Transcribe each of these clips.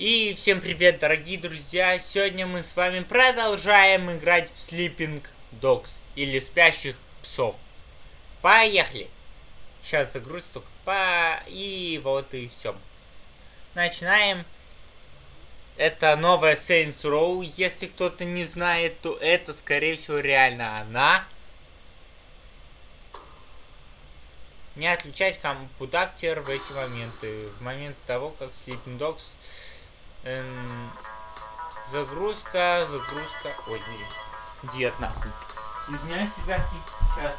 И всем привет, дорогие друзья! Сегодня мы с вами продолжаем играть в Sleeping Dogs, или Спящих Псов. Поехали! Сейчас загрузка только по... И вот и все. Начинаем. Это новая Saints Row. Если кто-то не знает, то это, скорее всего, реально она. Не отключать компьютер в эти моменты. В момент того, как Sleeping Dogs Эм, загрузка, загрузка. Ой, блин. Дед нахуй. Извиняюсь, ребятки. Сейчас.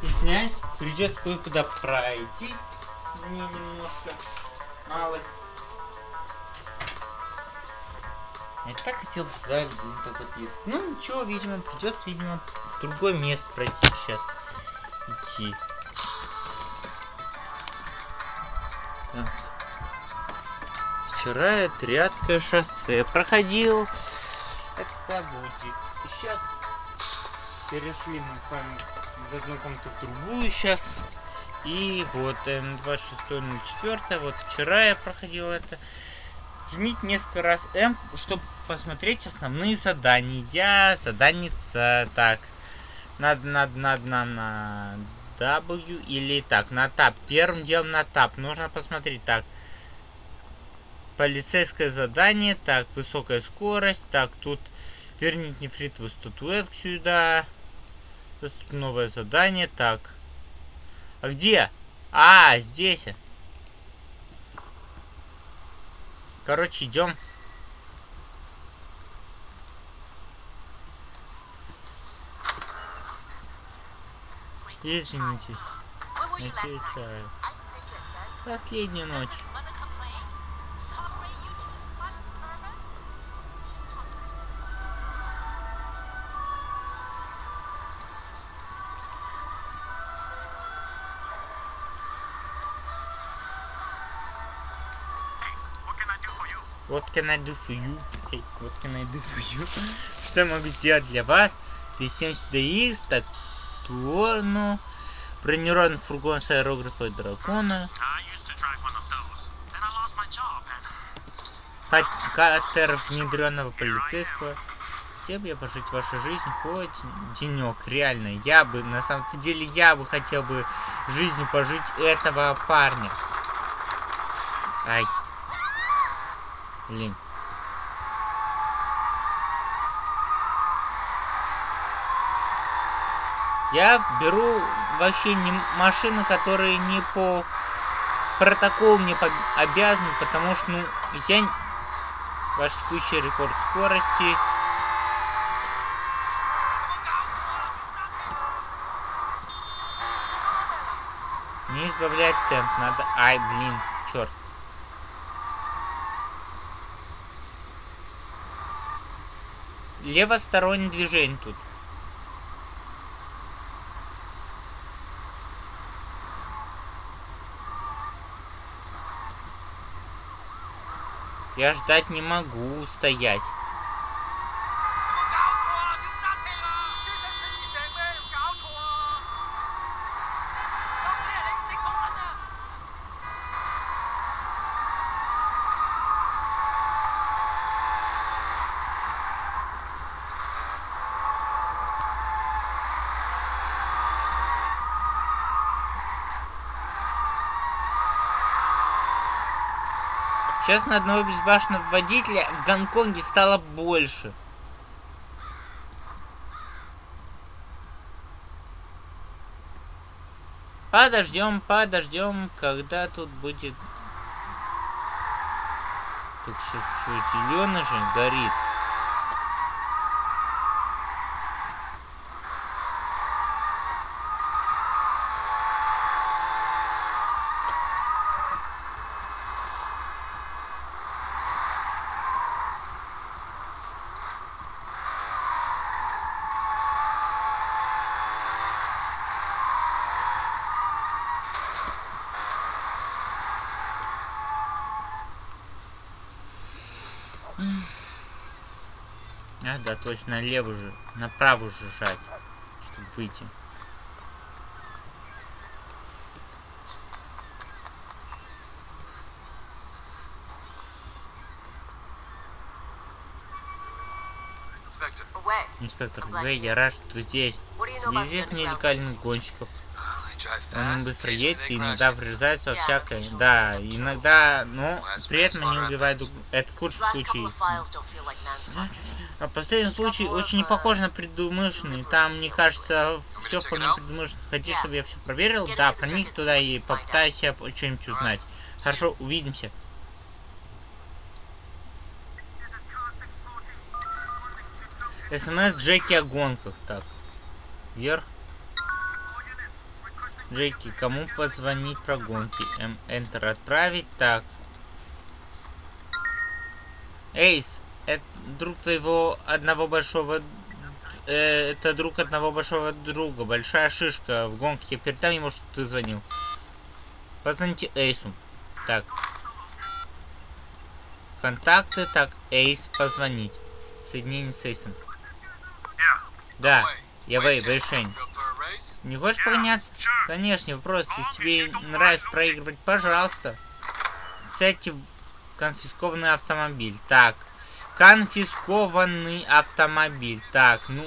Извиняюсь, придется кое-куда пройтись мне немножко малость. Я так хотел сзади позаписывать. Ну ничего, видимо, придется, видимо, в другое место пройти сейчас. Идти. Так. Вчера Триадское шоссе проходил. Это будет. И сейчас перешли мы с вами из одной комнаты в другую. Сейчас и вот М2604, вот вчера я проходил это. Жмите несколько раз М, чтобы посмотреть основные задания. Заданица, так. Надо, надо, надо нам на W или так, на тап. Первым делом на тап. Нужно посмотреть, так. Полицейское задание, так, высокая скорость, так, тут верните нефритовую статуэтку сюда. Новое задание, так. А где? А, здесь. Короче, идем. Извините. Отвечаю. Последнюю ночь. What can I do for you? Hey, what can I do for you? Что я могу сделать для вас? 270 DX, так, Туону, бронированный фургон с аэрографой дракона. Катер внедренного полицейского. Хотел бы я пожить вашу жизнь хоть денек, реально. Я бы, на самом деле, я бы хотел бы жизнь пожить этого парня. Ай. Блин. Я беру вообще не машины, которые не по протоколу не по обязаны, потому что, ну, я... Ваш текущий рекорд скорости... Не избавлять темп, надо... Ай, блин, черт. Левостороннее движение тут. Я ждать не могу стоять. Сейчас на одного безбашенного водителя в Гонконге стало больше. Подождем, подождем, когда тут будет... Тут сейчас что, зеленый же горит. Да, точно, налево же, направо же жать, чтобы выйти. Инспектор В, я рад, что здесь. Здесь нелегальных гонщиков. Он быстро едет и иногда врезается во всякое. Да, иногда, но при этом они убивают... Это в худшем случае. А последний случай очень не похож на предумышленный. Там, мне кажется, все вполне предумышленно. Хотите, чтобы я все проверил? Да, проник туда и попытайся что-нибудь узнать. Хорошо, увидимся. СМС Джеки о гонках. Так. Вверх. Джеки, кому позвонить про гонки? М, Enter отправить. Так. Эйс, это друг твоего одного большого... Э, это друг одного большого друга. Большая шишка в гонке. Передай ему, что ты звонил. Позвоните Эйсу. Так. Контакты. Так, Эйс, позвонить. Соединение с Эйсом. Да, я Вэй, Вэйшень. Не хочешь погоняться? Конечно, вопрос. Если тебе нравится проигрывать, пожалуйста. Кстати, конфискованный автомобиль. Так, конфискованный автомобиль. Так, ну,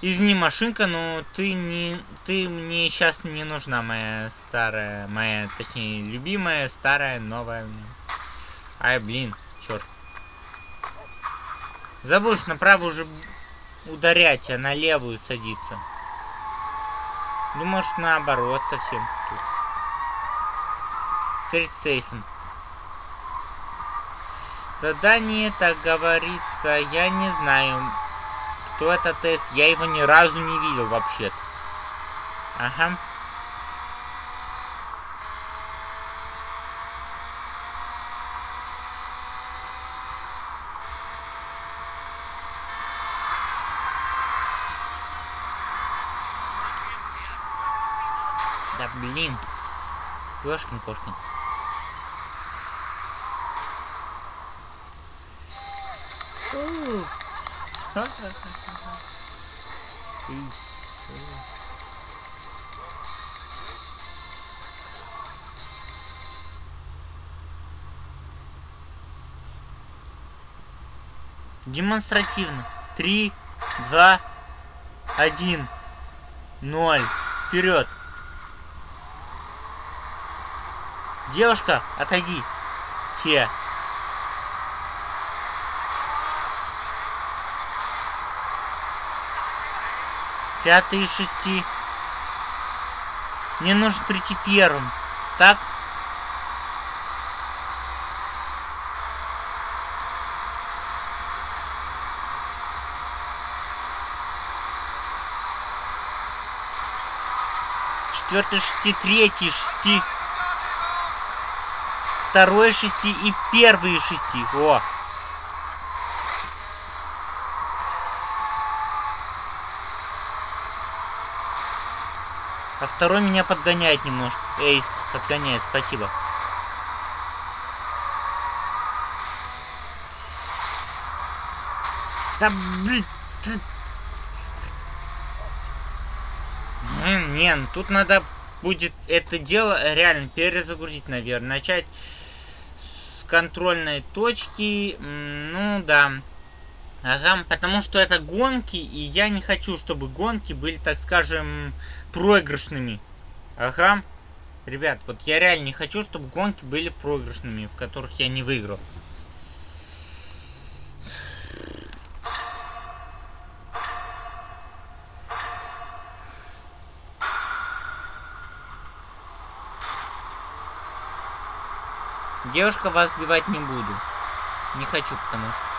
извини, машинка, но ты не, ты мне сейчас не нужна, моя старая, моя, точнее, любимая, старая, новая. Ай, блин, черт. Забудешь, направо уже ударять, а на левую садиться. Ну, может, наоборот совсем. Встретиться с. Задание, так говорится, я не знаю, кто это тест. Я его ни разу не видел вообще-то. Ага. блин. Ёшкин кошкин. Демонстративно. Три, два, один, ноль. Вперед. Девушка, отойди. Те. Пятый из шести. Мне нужно прийти первым. Так? Четвертый шести, третий шести второй шести и первые шести. О! А второй меня подгоняет немножко. Эйс, подгоняет, спасибо. Да блин. Не, ну тут надо будет это дело реально перезагрузить, наверное. Начать контрольной точки, ну да. Ага, потому что это гонки, и я не хочу, чтобы гонки были, так скажем, проигрышными. Ага. Ребят, вот я реально не хочу, чтобы гонки были проигрышными, в которых я не выиграл. Девушка вас сбивать не буду. Не хочу, потому что...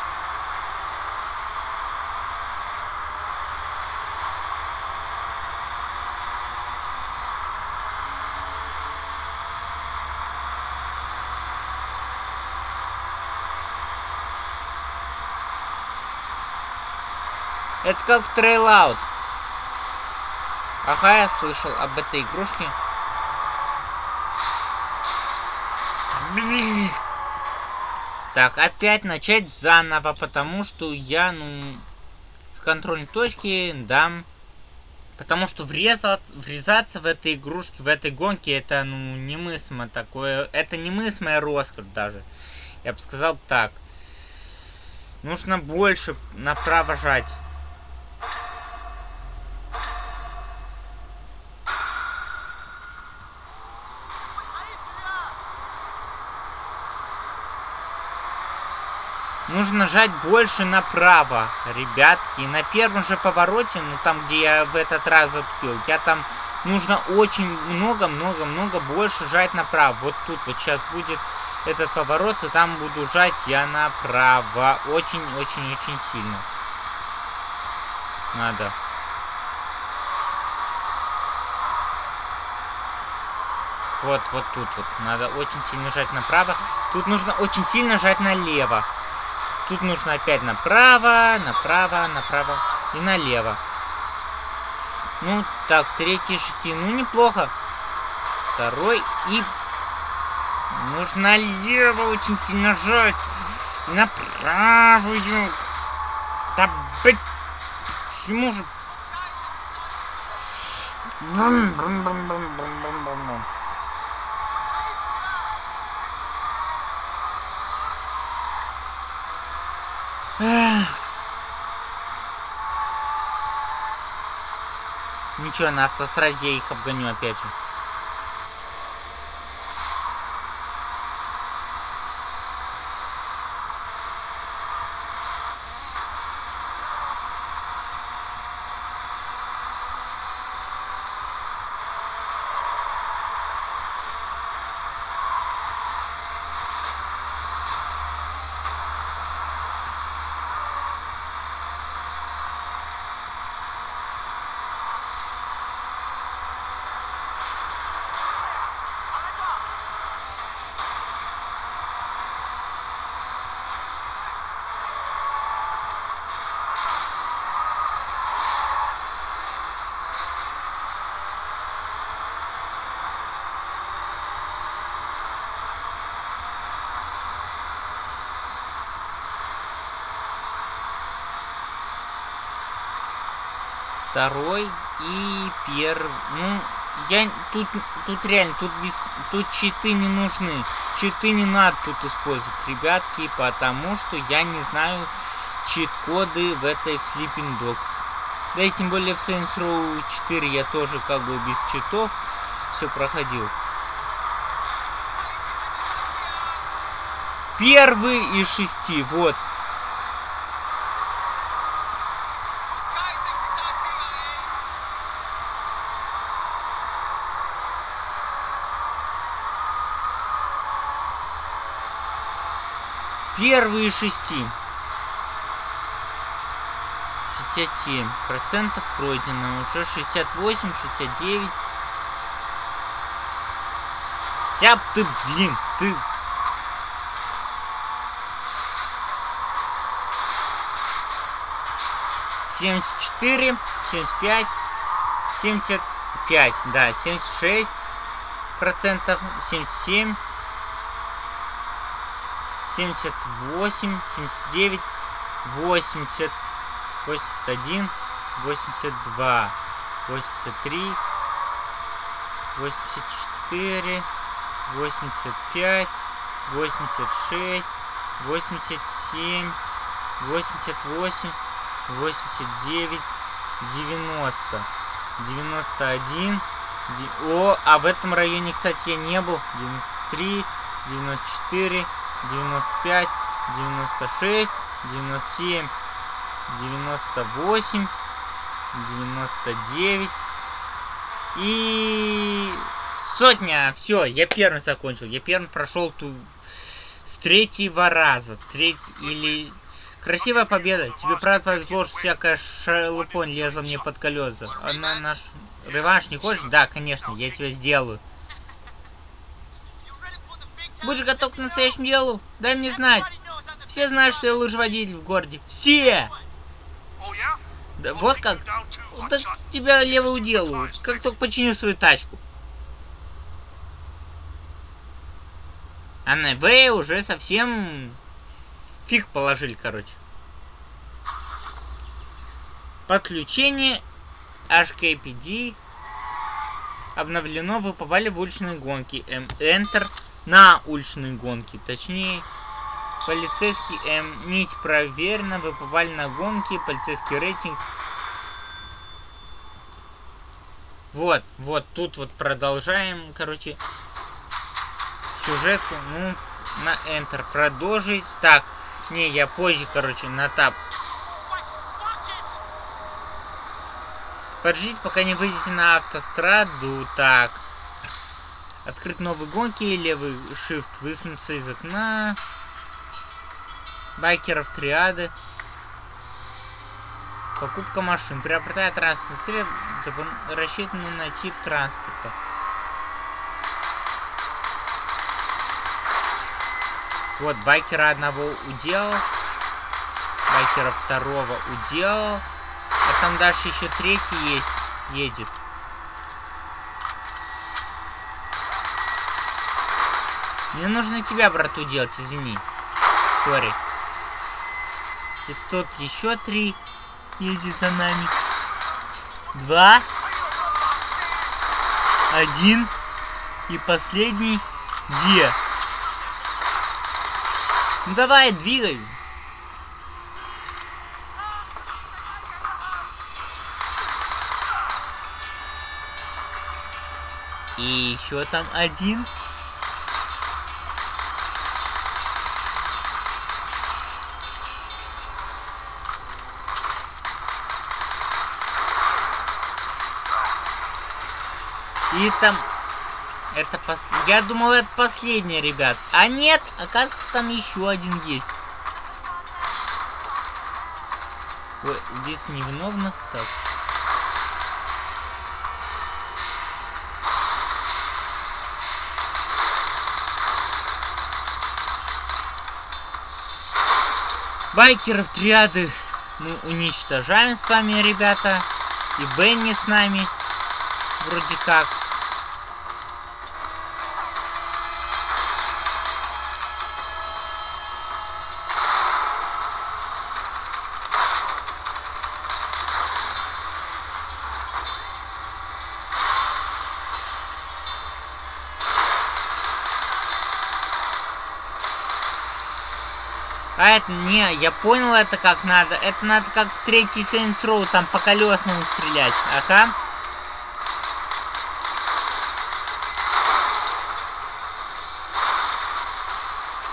Это как в трейлаут. Ага, я слышал об этой игрушке. Так, опять начать заново, потому что я, ну, с контрольной точки дам... Потому что врезать, врезаться в этой игрушке, в этой гонке, это, ну, немыслимо такое... Это немыслимая роскошь даже. Я бы сказал так. Нужно больше направо жать. Нужно жать больше направо, ребятки. на первом же повороте, ну там, где я в этот раз затупил, я там нужно очень много-много-много больше жать направо. Вот тут вот сейчас будет этот поворот, и там буду жать я направо. Очень-очень-очень сильно. Надо. Вот, вот тут вот. Надо очень сильно жать направо. Тут нужно очень сильно жать налево. Тут нужно опять направо, направо, направо и налево. Ну, так, третий шести. Ну, неплохо. Второй и... Нужно налево очень сильно жать. И на правую. Да, блядь. Почему же... Бум, Ничего, на автостраде я их обгоню опять же. Второй и первый. Ну, я тут, тут реально, тут без, тут читы не нужны. Читы не надо тут использовать, ребятки, потому что я не знаю чит-коды в этой Sleeping Dogs. Да и тем более в Saints Row 4 я тоже как бы без читов все проходил. Первый из шести, вот. Первые шести. 67 процентов пройдено. Уже 68, 69. Тяп ты, блин, ты... Семьдесят четыре, семьдесят пять, семьдесят пять, да, семьдесят шесть процентов, семьдесят семь, 78, 79, 80, 81, 82, 83, 84, 85, 86, 87, 88, 89, 90, 91. О, а в этом районе, кстати, я не был. 93, 94, 95, 96, 97, 98, 99 и сотня. Все, я первым закончил. Я первым прошел ту с третьего раза. Треть или... Красивая победа. Тебе правда повезло, что всякая шелупонь лезла мне под колеса. А на наш реванш не хочешь? Да, конечно, я тебя сделаю. Будешь готов к настоящему делу? Дай мне знать. Все знают, что я лыжеводитель в городе. Все! Да вот как? Так тебя лево уделаю. Как только починю свою тачку. А на В уже совсем Фиг положили, короче. Подключение HKPD обновлено. Вы попали в уличные гонки. Enter на уличные гонки. Точнее, полицейский М. Нить проверена. Вы попали на гонки. Полицейский рейтинг. Вот, вот, тут вот продолжаем, короче, сюжетку. Ну, на Enter продолжить. Так, не, я позже, короче, на тап Подождите, пока не выйдете на автостраду. Так. Открыть новые гонки. Левый shift высунуться из окна. Байкеров триады. Покупка машин. Приобретая транспорт средств, рассчитанный на тип транспорта. Вот, байкера одного уделал. Байкера второго уделал. А там дальше еще третий есть, едет. Мне нужно тебя, брату, делать, извини. Сори. И тут еще три едет за нами. Два. Один. И последний. Где? Ну давай, двигай. И еще там один. Там... Это пос... Я думал, это последний, ребят. А нет, оказывается, там еще один есть. Ой, здесь невиновных. Так. Байкеров триады мы уничтожаем с вами, ребята. И Бенни с нами. Вроде как. Не, я понял это как надо. Это надо как в третий Saints Row, там по колесному стрелять. Ага.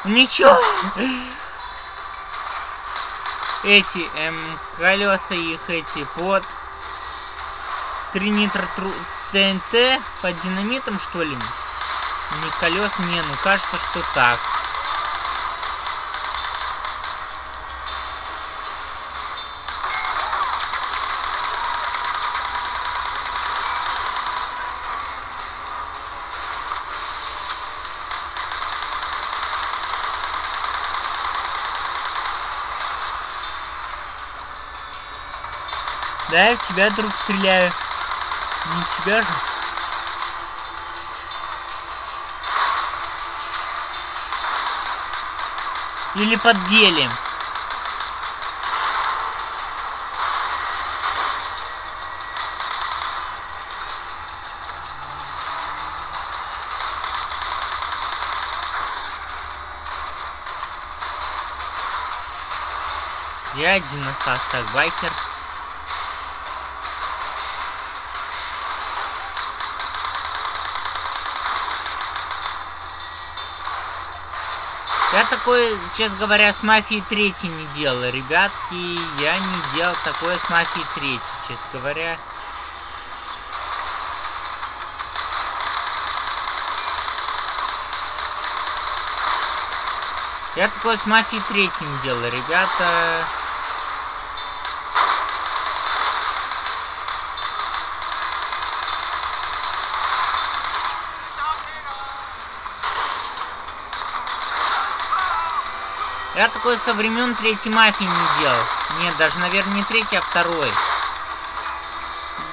Ничего. Эти, эм, колеса их эти под 3 нитро ТНТ под динамитом, что ли? Не колес, не, ну кажется, что так. Да, я в тебя, друг, стреляю. Не в тебя же. Или подделим. Я один остался байкер. Я такое, честно говоря, с Мафией 3 не делал, ребятки. Я не делал такое с Мафией 3, честно говоря. Я такое с Мафией 3 не делал, ребята. Я такой со времен третьей мафии не делал. Нет, даже, наверное, не третий, а второй.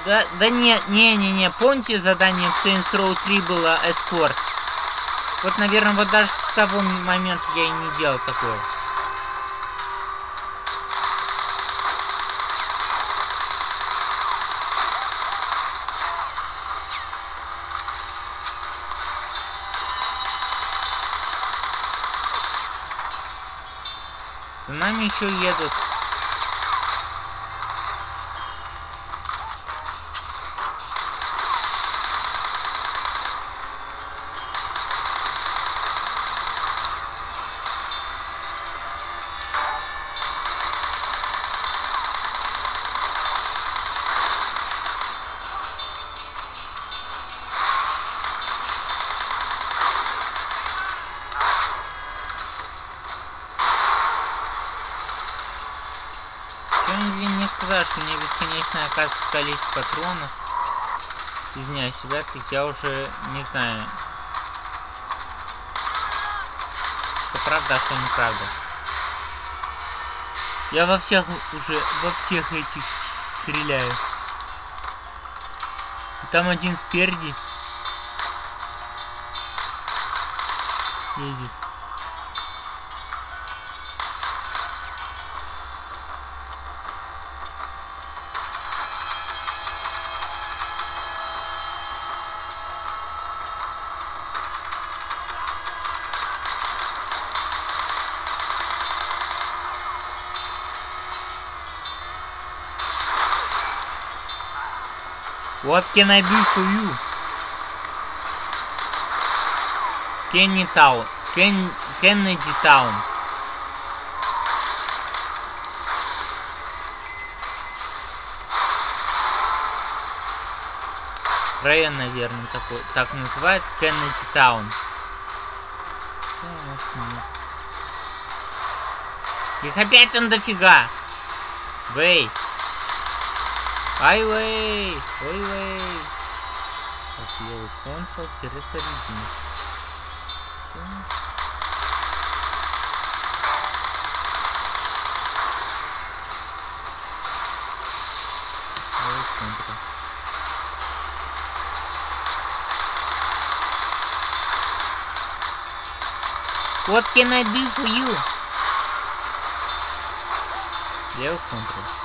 Да, да не, не, не, не. Помните, задание в Saints Row 3 было эскорт? Вот, наверное, вот даже с того момента я и не делал такое. За нами еще едут. Что-нибудь не сказать, что мне бесконечное оказывается количество патронов. Извиняюсь, себя, так я уже не знаю. Что правда, а что неправда. Я во всех уже, во всех этих стреляю. И там один спереди. What can I do for you? Kenny Town. Ken Kennedy Town. Район, наверное, такой. Так называется Кеннеди Таун. Их опять там дофига. Вей. Ай, вей. Ой, вей. Так, левый контрол, перезарядим. Всё. Левый контрол. What can I do for you? Левый контрол.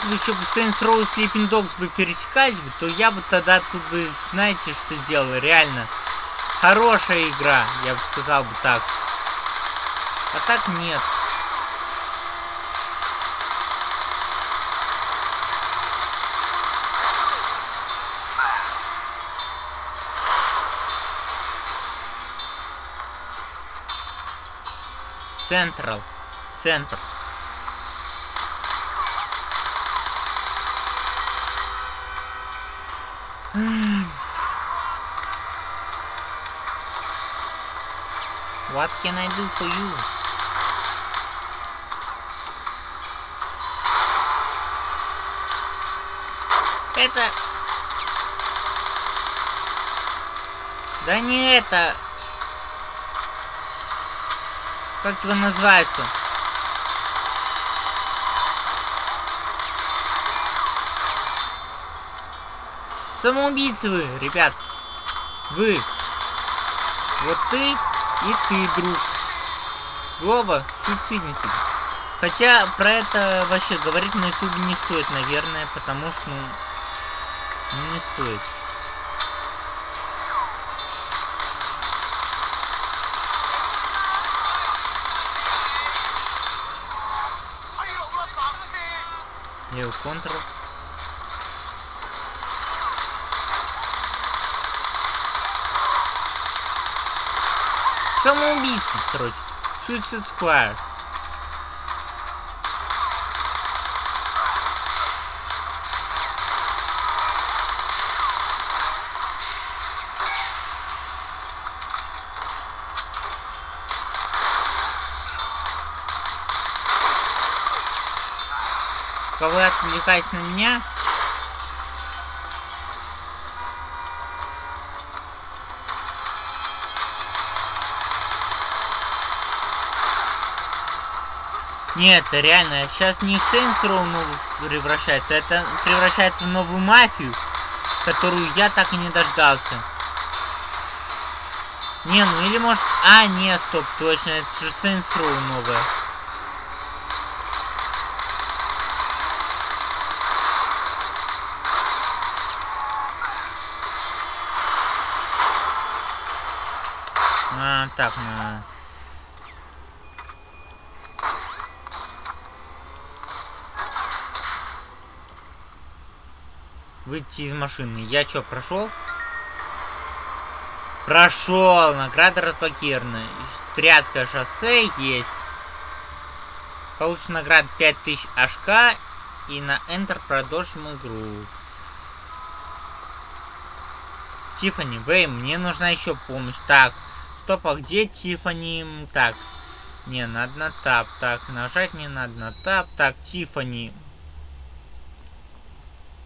Если бы еще бы Saints Row и Sleeping Dogs бы пересекались бы, то я бы тогда тут бы, знаете, что сделал? Реально. Хорошая игра, я бы сказал бы так. А так нет. Централ. Центр. What can I do for you? Это... Да не это... Как его называется? Самоубийцы вы, ребят. Вы. Вот ты и ты, друг. Оба суицидники. Хотя про это вообще говорить на ютубе не стоит, наверное, потому что, ну, не стоит. Самоубийцы, короче. Suicide Square. Кого отвлекаясь на меня, Нет, реально, сейчас не Saints Row ну, превращается, это превращается в новую мафию, которую я так и не дождался. Не, ну или может... А, нет, стоп, точно, это же Saints Row новая. А, так, ну... Выйти из машины. Я чё, прошел? Прошел. Награда разблокирована. Стряцкое шоссе есть. Получена награда 5000 HK. И на Enter продолжим игру. Тифани, Вэй, мне нужна еще помощь. Так, стоп, а где Тифани? Так, не, надо на тап. Так, нажать не надо на тап. Так, Тифани.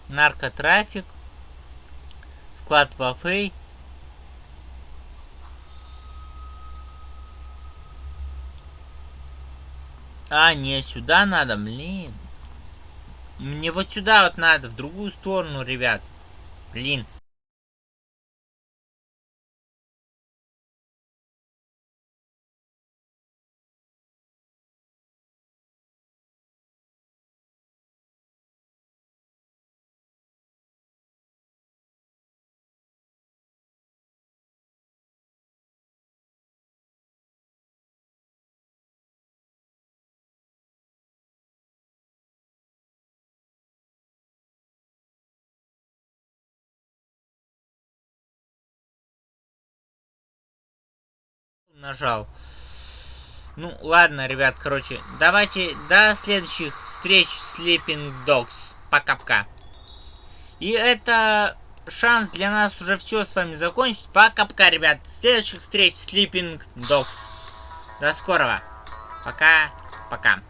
Наркотрафик. Склад Вафей. А, не, сюда надо, блин. Мне вот сюда вот надо, в другую сторону, ребят. Блин. Нажал. Ну, ладно, ребят, короче, давайте до следующих встреч Sleeping Dogs. Пока-пока. И это шанс для нас уже все с вами закончить. Пока-пока, ребят. Следующих встреч Sleeping Dogs. До скорого. Пока-пока.